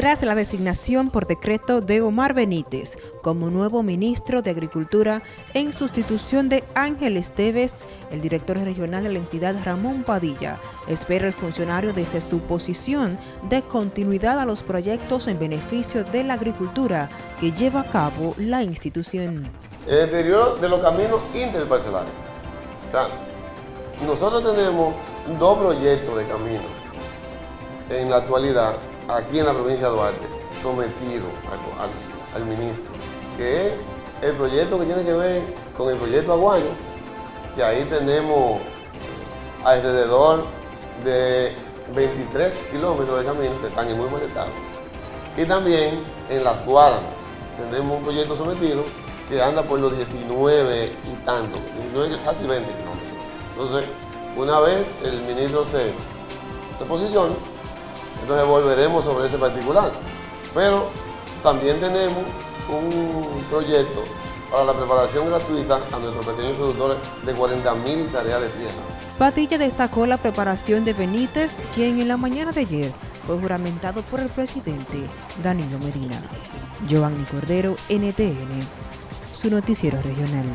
tras la designación por decreto de Omar Benítez como nuevo ministro de Agricultura en sustitución de Ángel Esteves, el director regional de la entidad Ramón Padilla, espera el funcionario desde su posición de continuidad a los proyectos en beneficio de la agricultura que lleva a cabo la institución. El deterioro de los caminos interparcelarios. O sea, nosotros tenemos dos proyectos de camino en la actualidad aquí en la provincia de Duarte sometido al, ministro, que es el proyecto que tiene que ver con el proyecto Aguayo, que ahí tenemos alrededor de 23 kilómetros de camino que están en muy mal estado. Y también en Las Guaranas tenemos un proyecto sometido que anda por los 19 y tanto, casi 20 kilómetros. Entonces, una vez el ministro se, se posiciona, entonces volveremos sobre ese particular. Pero también tenemos un proyecto para la preparación gratuita a nuestros pequeños productores de 40.000 tareas de tierra. Patilla destacó la preparación de Benítez, quien en la mañana de ayer fue juramentado por el presidente Danilo Medina. Giovanni Cordero, NTN, su noticiero regional.